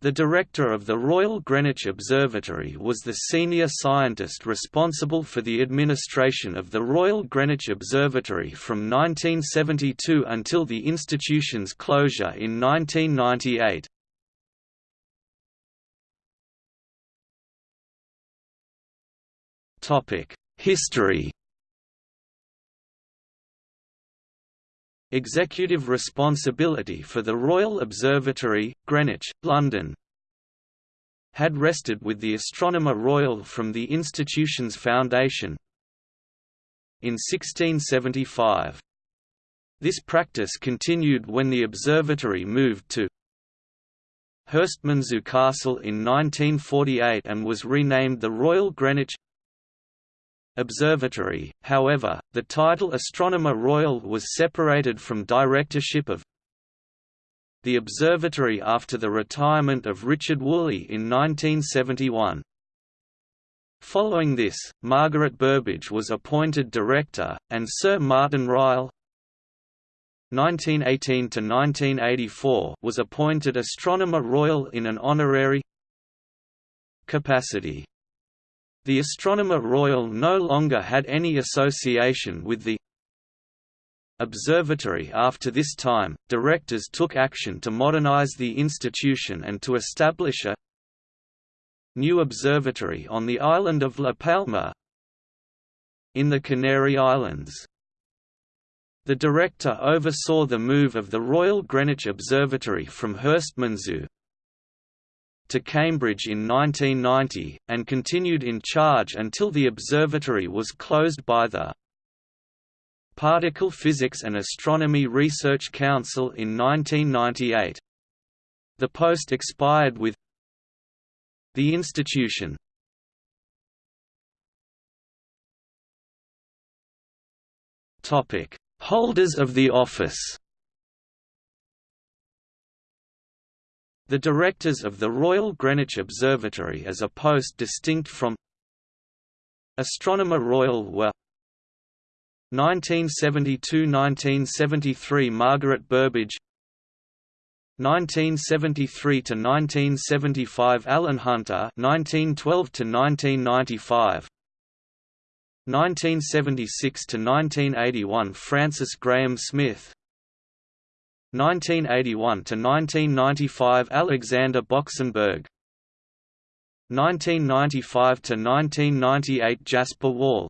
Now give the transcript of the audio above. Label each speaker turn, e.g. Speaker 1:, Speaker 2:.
Speaker 1: The director of the Royal Greenwich Observatory was the senior scientist responsible for the administration of the Royal Greenwich Observatory from 1972 until the institution's closure in 1998. History Executive responsibility for the Royal Observatory, Greenwich, London had rested with the Astronomer Royal from the institution's foundation in 1675. This practice continued when the observatory moved to Herstmonceux Castle in 1948 and was renamed the Royal Greenwich Observatory, however, the title Astronomer Royal was separated from directorship of the observatory after the retirement of Richard Woolley in 1971. Following this, Margaret Burbidge was appointed director, and Sir Martin Ryle 1918–1984 was appointed Astronomer Royal in an honorary capacity. The Astronomer Royal no longer had any association with the observatory after this time, directors took action to modernize the institution and to establish a new observatory on the island of La Palma in the Canary Islands. The director oversaw the move of the Royal Greenwich Observatory from Herstmonceux to Cambridge in 1990, and continued in charge until the observatory was closed by the Particle Physics and Astronomy Research Council in 1998. The post expired with the institution. Holders of the office The directors of the Royal Greenwich Observatory as a post distinct from Astronomer Royal were 1972–1973 Margaret Burbidge 1973 to 1975 Alan Hunter 1912 to 1995 1976 to 1981 Francis Graham Smith 1981–1995 Alexander Boksenberg. 1995 to 1998 Jasper Wall